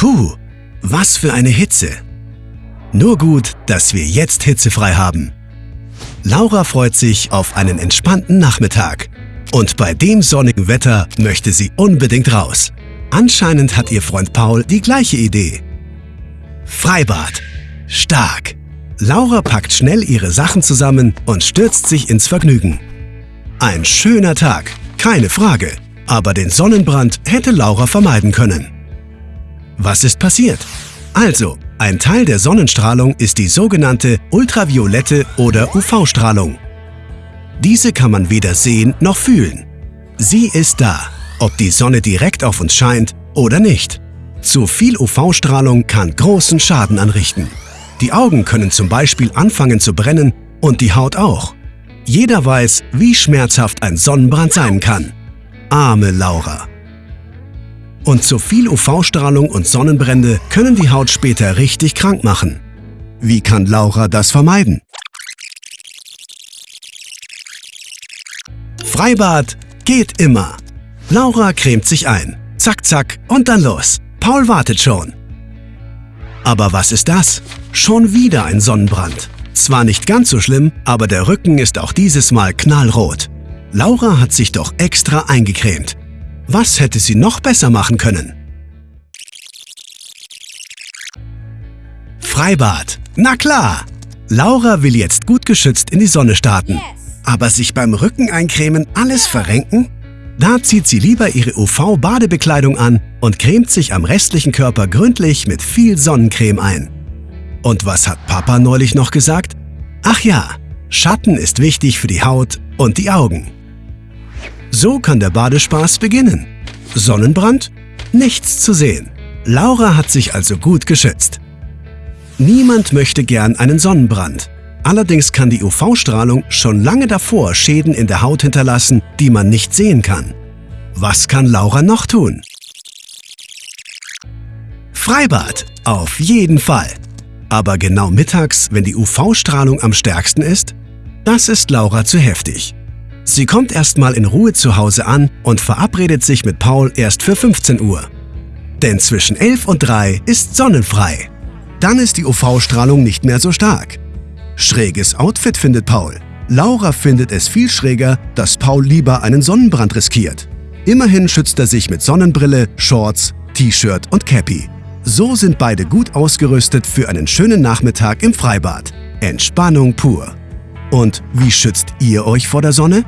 Puh, was für eine Hitze. Nur gut, dass wir jetzt hitzefrei haben. Laura freut sich auf einen entspannten Nachmittag. Und bei dem sonnigen Wetter möchte sie unbedingt raus. Anscheinend hat ihr Freund Paul die gleiche Idee. Freibad. Stark. Laura packt schnell ihre Sachen zusammen und stürzt sich ins Vergnügen. Ein schöner Tag, keine Frage. Aber den Sonnenbrand hätte Laura vermeiden können. Was ist passiert? Also, ein Teil der Sonnenstrahlung ist die sogenannte ultraviolette oder UV-Strahlung. Diese kann man weder sehen noch fühlen. Sie ist da, ob die Sonne direkt auf uns scheint oder nicht. Zu viel UV-Strahlung kann großen Schaden anrichten. Die Augen können zum Beispiel anfangen zu brennen und die Haut auch. Jeder weiß, wie schmerzhaft ein Sonnenbrand sein kann. Arme Laura. Und zu viel UV-Strahlung und Sonnenbrände können die Haut später richtig krank machen. Wie kann Laura das vermeiden? Freibad geht immer. Laura cremt sich ein. Zack, zack und dann los. Paul wartet schon. Aber was ist das? Schon wieder ein Sonnenbrand. Zwar nicht ganz so schlimm, aber der Rücken ist auch dieses Mal knallrot. Laura hat sich doch extra eingecremt. Was hätte sie noch besser machen können? Freibad. Na klar! Laura will jetzt gut geschützt in die Sonne starten. Aber sich beim Rücken eincremen alles verrenken? Da zieht sie lieber ihre UV-Badebekleidung an und cremt sich am restlichen Körper gründlich mit viel Sonnencreme ein. Und was hat Papa neulich noch gesagt? Ach ja, Schatten ist wichtig für die Haut und die Augen. So kann der Badespaß beginnen. Sonnenbrand? Nichts zu sehen. Laura hat sich also gut geschützt. Niemand möchte gern einen Sonnenbrand. Allerdings kann die UV-Strahlung schon lange davor Schäden in der Haut hinterlassen, die man nicht sehen kann. Was kann Laura noch tun? Freibad, auf jeden Fall. Aber genau mittags, wenn die UV-Strahlung am stärksten ist? Das ist Laura zu heftig. Sie kommt erstmal in Ruhe zu Hause an und verabredet sich mit Paul erst für 15 Uhr. Denn zwischen 11 und 3 ist sonnenfrei. Dann ist die UV-Strahlung nicht mehr so stark. Schräges Outfit findet Paul. Laura findet es viel schräger, dass Paul lieber einen Sonnenbrand riskiert. Immerhin schützt er sich mit Sonnenbrille, Shorts, T-Shirt und Cappy. So sind beide gut ausgerüstet für einen schönen Nachmittag im Freibad. Entspannung pur. Und wie schützt ihr euch vor der Sonne?